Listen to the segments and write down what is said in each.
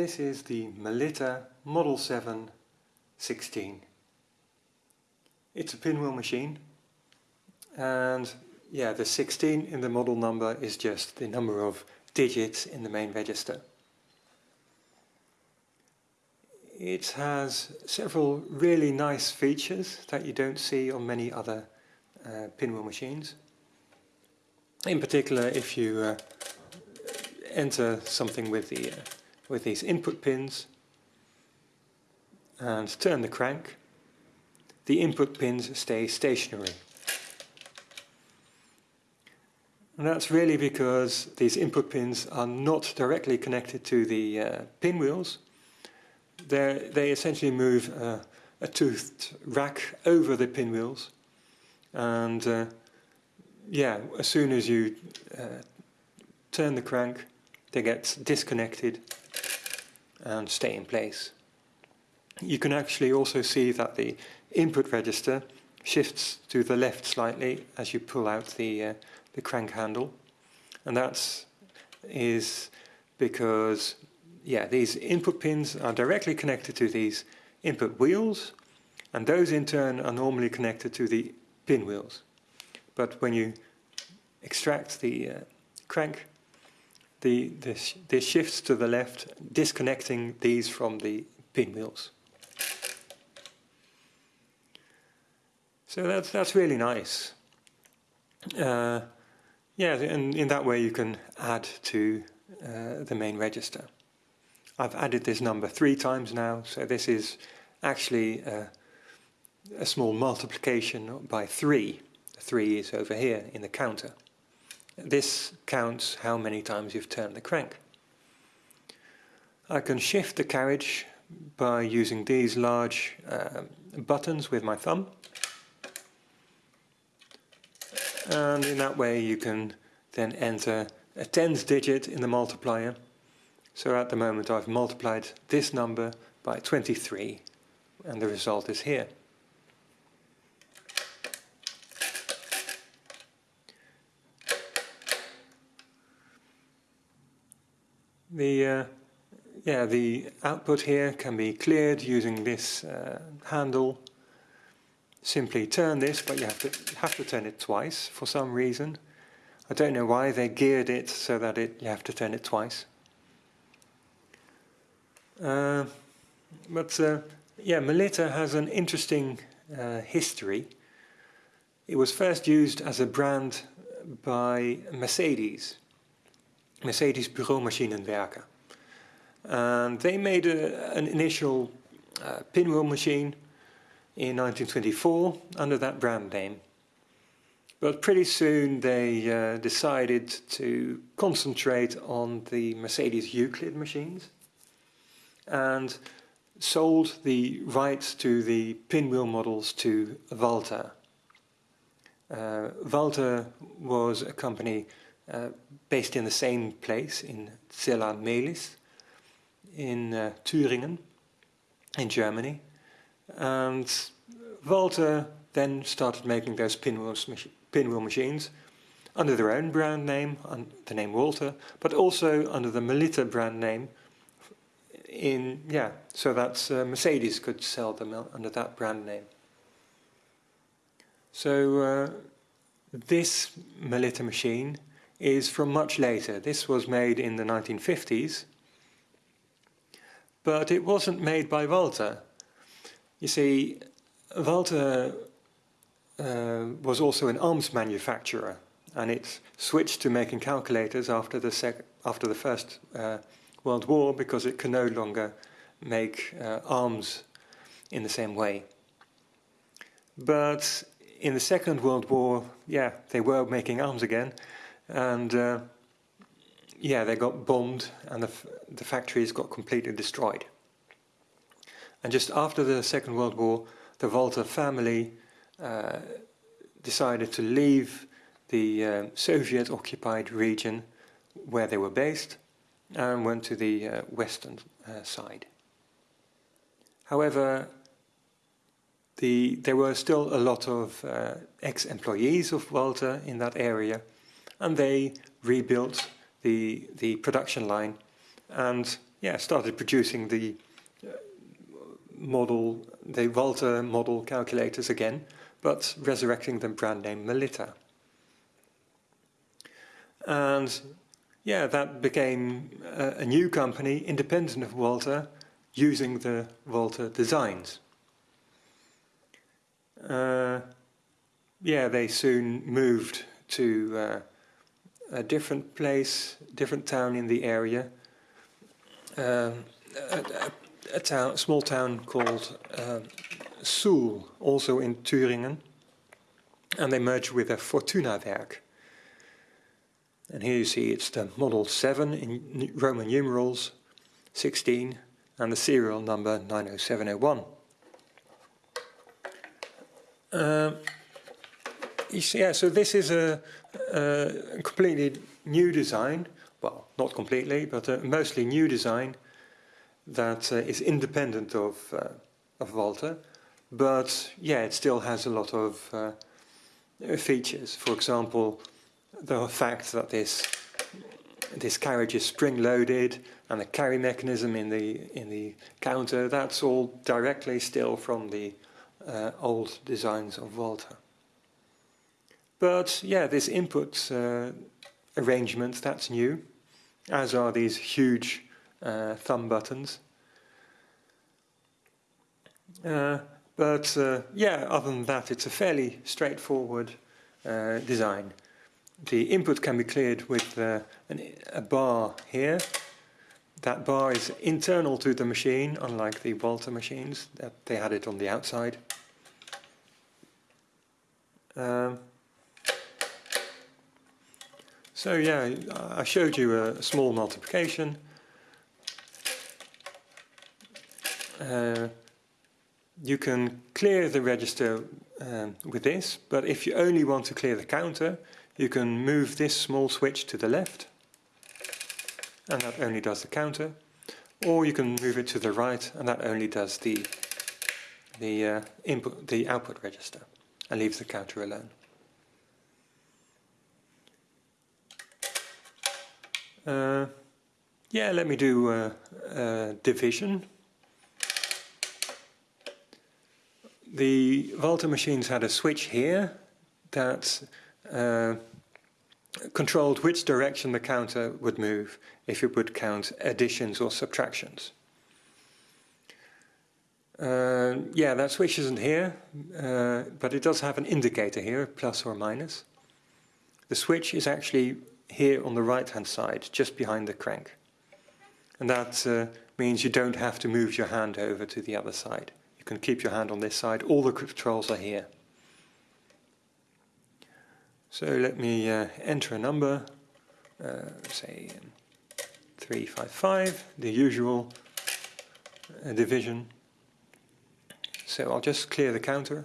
This is the Melitta Model 7 16. It's a pinwheel machine and yeah, the 16 in the model number is just the number of digits in the main register. It has several really nice features that you don't see on many other uh, pinwheel machines. In particular, if you uh, enter something with the uh, with these input pins and turn the crank, the input pins stay stationary. And that's really because these input pins are not directly connected to the uh, pinwheels. They're, they essentially move uh, a toothed rack over the pinwheels. And uh, yeah, as soon as you uh, turn the crank, they get disconnected and stay in place. You can actually also see that the input register shifts to the left slightly as you pull out the, uh, the crank handle. And that is because yeah, these input pins are directly connected to these input wheels and those in turn are normally connected to the pin wheels. But when you extract the uh, crank, the, this, this shifts to the left, disconnecting these from the pinwheels. So that's, that's really nice. Uh, yeah, and in that way you can add to uh, the main register. I've added this number three times now, so this is actually uh, a small multiplication by three. Three is over here in the counter. This counts how many times you've turned the crank. I can shift the carriage by using these large uh, buttons with my thumb. And in that way you can then enter a tens digit in the multiplier. So at the moment I've multiplied this number by 23 and the result is here. The uh, yeah the output here can be cleared using this uh, handle. Simply turn this, but you have to have to turn it twice for some reason. I don't know why they geared it so that it you have to turn it twice. Uh, but uh, yeah, Melitta has an interesting uh, history. It was first used as a brand by Mercedes Mercedes Büromaschinenwerke. And they made a, an initial uh, pinwheel machine in 1924 under that brand name. But pretty soon they uh, decided to concentrate on the Mercedes Euclid machines and sold the rights to the pinwheel models to Walther. Uh, Walther was a company uh, based in the same place in Zella-Mehlis in uh, Thüringen in Germany and Walther then started making those pinwheel, pinwheel machines under their own brand name, the name Walther, but also under the Melitta brand name in, yeah, so that uh, Mercedes could sell them under that brand name. So uh, this Melitta machine is from much later. This was made in the 1950s, but it wasn't made by Walther. You see, Walther uh, was also an arms manufacturer, and it switched to making calculators after the after the First uh, World War because it can no longer make uh, arms in the same way. But in the Second World War, yeah, they were making arms again, and uh, yeah, they got bombed and the, the factories got completely destroyed. And just after the Second World War, the Walther family uh, decided to leave the uh, Soviet-occupied region where they were based and went to the uh, western uh, side. However, the, there were still a lot of uh, ex-employees of Walther in that area and they rebuilt the, the production line and yeah, started producing the uh, model, the Walther model calculators again, but resurrecting the brand name Melitta. And yeah, that became a, a new company independent of Walther using the Walther designs. Uh, yeah, they soon moved to uh, a different place, different town in the area, um, a, a, town, small town called uh, Suhl, also in Thüringen, and they merged with a Fortuna Werk. And here you see it's the model 7 in Roman numerals, 16, and the serial number 90701. Uh, yeah, so this is a, a, completely new design. Well, not completely, but a mostly new design that uh, is independent of, uh, of Walther. But yeah, it still has a lot of uh, features. For example, the fact that this this carriage is spring-loaded and the carry mechanism in the in the counter that's all directly still from the uh, old designs of Walther. But yeah, this input uh, arrangement that's new, as are these huge uh, thumb buttons. Uh, but uh, yeah, other than that, it's a fairly straightforward uh, design the input can be cleared with uh, an, a bar here. That bar is internal to the machine, unlike the Walther machines, that they had it on the outside. Um, so yeah, I showed you a small multiplication. Uh, you can clear the register um, with this, but if you only want to clear the counter, you can move this small switch to the left and that only does the counter or you can move it to the right and that only does the the uh, input the output register and leaves the counter alone. Uh, yeah, let me do uh, uh division. The Walther machines had a switch here that uh, controlled which direction the counter would move if it would count additions or subtractions. Uh, yeah, that switch isn't here, uh, but it does have an indicator here, plus or minus. The switch is actually here on the right-hand side, just behind the crank. And that uh, means you don't have to move your hand over to the other side. You can keep your hand on this side, all the controls are here. So let me uh, enter a number, uh, say 355, the usual uh, division. So I'll just clear the counter.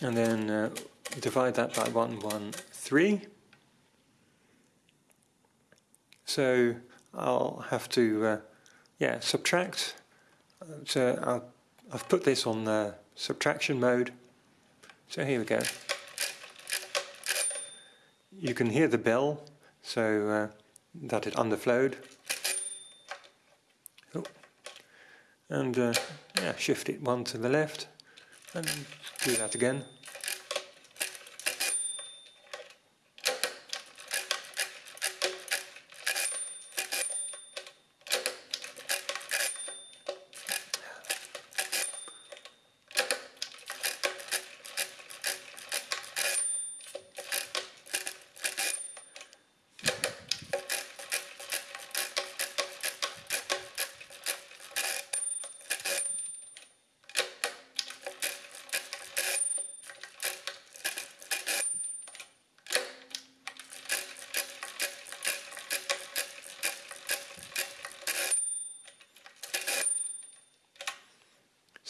And then uh, divide that by 113. So I'll have to, uh, yeah, subtract. So I'll, I've put this on uh, subtraction mode. So here we go. You can hear the bell, so uh, that it underflowed. Oh. And uh, yeah, shift it one to the left and do that again.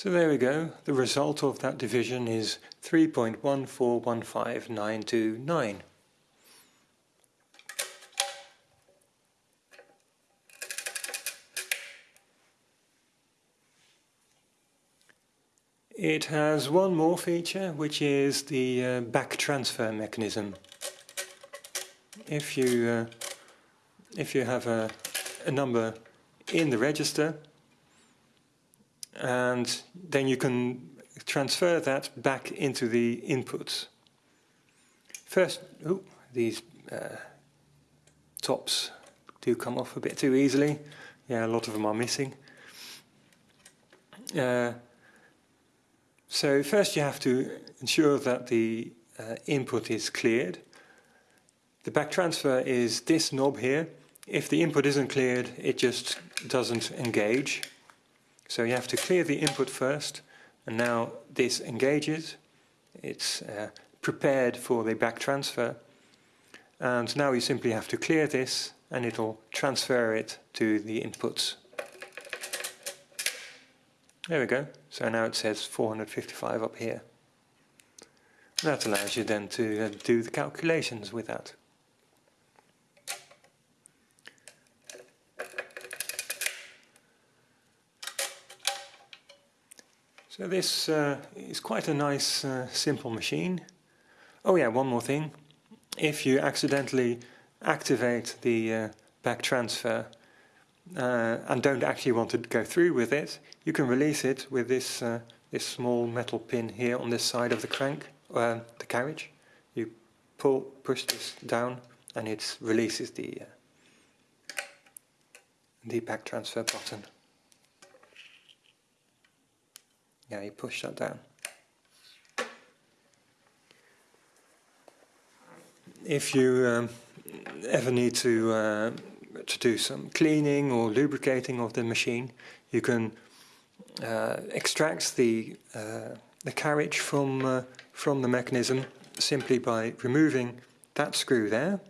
So there we go, the result of that division is 3.1415929. It has one more feature, which is the uh, back transfer mechanism. if you uh, if you have a, a number in the register and then you can transfer that back into the inputs. First, ooh, these uh, tops do come off a bit too easily. Yeah, a lot of them are missing. Uh, so first you have to ensure that the uh, input is cleared. The back transfer is this knob here. If the input isn't cleared, it just doesn't engage. So you have to clear the input first, and now this engages. It's uh, prepared for the back transfer. And now you simply have to clear this, and it'll transfer it to the inputs. There we go. So now it says 455 up here. That allows you then to uh, do the calculations with that. So this uh, is quite a nice uh, simple machine. Oh yeah, one more thing. If you accidentally activate the uh, back transfer uh, and don't actually want to go through with it, you can release it with this uh, this small metal pin here on this side of the crank, uh, the carriage. You pull, push this down, and it releases the the back transfer button. Yeah, you push that down. If you um, ever need to uh, to do some cleaning or lubricating of the machine, you can uh, extract the uh, the carriage from uh, from the mechanism simply by removing that screw there,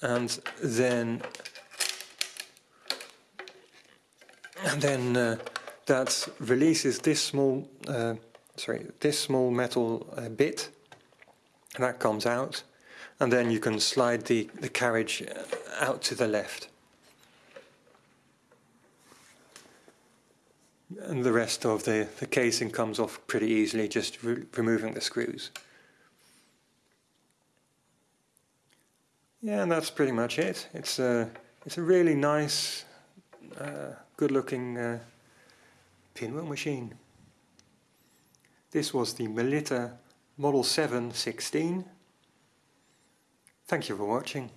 and then and then uh, that releases this small, uh, sorry, this small metal uh, bit, and that comes out, and then you can slide the, the carriage uh, out to the left. And the rest of the, the casing comes off pretty easily, just re removing the screws. Yeah, and that's pretty much it. It's a, it's a really nice, uh, good-looking uh, pinwheel machine. This was the Melitta Model 716. Thank you for watching.